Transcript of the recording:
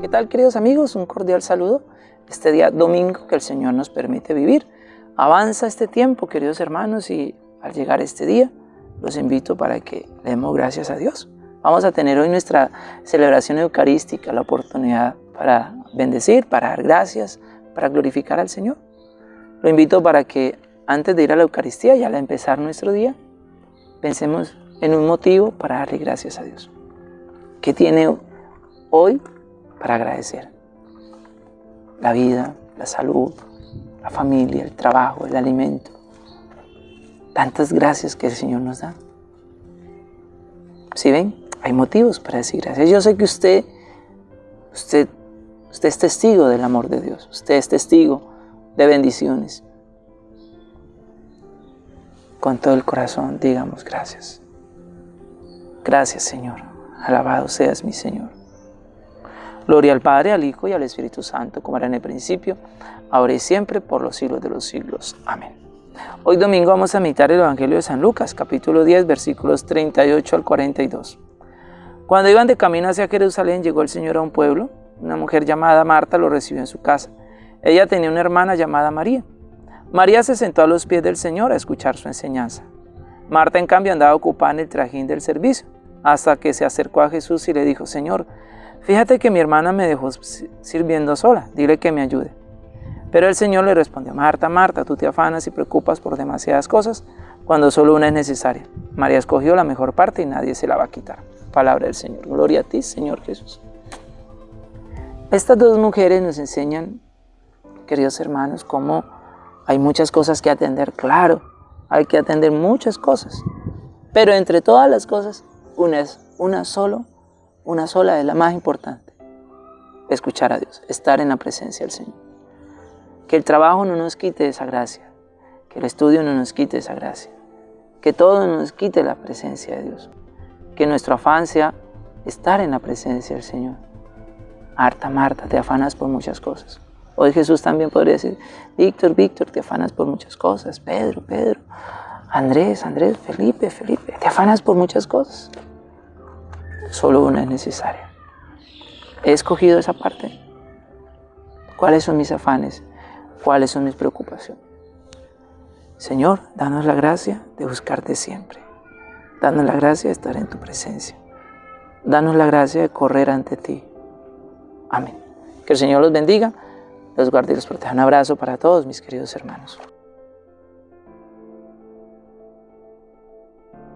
¿Qué tal queridos amigos? Un cordial saludo. Este día domingo que el Señor nos permite vivir. Avanza este tiempo, queridos hermanos, y al llegar este día, los invito para que le demos gracias a Dios. Vamos a tener hoy nuestra celebración eucarística, la oportunidad para bendecir, para dar gracias, para glorificar al Señor. Lo invito para que antes de ir a la Eucaristía y al empezar nuestro día, pensemos en un motivo para darle gracias a Dios. ¿Qué tiene hoy para agradecer? La vida, la salud, la familia, el trabajo, el alimento. Tantas gracias que el Señor nos da. ¿Sí ven? Hay motivos para decir gracias. Yo sé que usted, usted, usted es testigo del amor de Dios. Usted es testigo de bendiciones. Con todo el corazón digamos gracias. Gracias Señor. Alabado seas mi Señor. Gloria al Padre, al Hijo y al Espíritu Santo, como era en el principio, ahora y siempre, por los siglos de los siglos. Amén. Hoy domingo vamos a meditar el Evangelio de San Lucas, capítulo 10, versículos 38 al 42. Cuando iban de camino hacia Jerusalén, llegó el Señor a un pueblo. Una mujer llamada Marta lo recibió en su casa. Ella tenía una hermana llamada María. María se sentó a los pies del Señor a escuchar su enseñanza. Marta, en cambio, andaba ocupada en el trajín del servicio, hasta que se acercó a Jesús y le dijo, Señor, fíjate que mi hermana me dejó sirviendo sola, dile que me ayude. Pero el Señor le respondió, Marta, Marta, tú te afanas y preocupas por demasiadas cosas, cuando solo una es necesaria. María escogió la mejor parte y nadie se la va a quitar. Palabra del Señor. Gloria a ti, Señor Jesús. Estas dos mujeres nos enseñan, queridos hermanos, cómo hay muchas cosas que atender. Claro, hay que atender muchas cosas. Pero entre todas las cosas, una es una solo, una sola es la más importante. Escuchar a Dios, estar en la presencia del Señor. Que el trabajo no nos quite esa gracia, que el estudio no nos quite esa gracia, que todo nos quite la presencia de Dios, que nuestro afán sea estar en la presencia del Señor. Marta, Marta, te afanas por muchas cosas. Hoy Jesús también podría decir, Víctor, Víctor, te afanas por muchas cosas. Pedro, Pedro, Andrés, Andrés, Felipe, Felipe, te afanas por muchas cosas. Solo una es necesaria. He escogido esa parte. ¿Cuáles son mis afanes? ¿Cuáles son mis preocupaciones? Señor, danos la gracia de buscarte siempre. Danos la gracia de estar en tu presencia. Danos la gracia de correr ante ti. Amén. Que el Señor los bendiga, los guarde y los proteja. Un abrazo para todos mis queridos hermanos.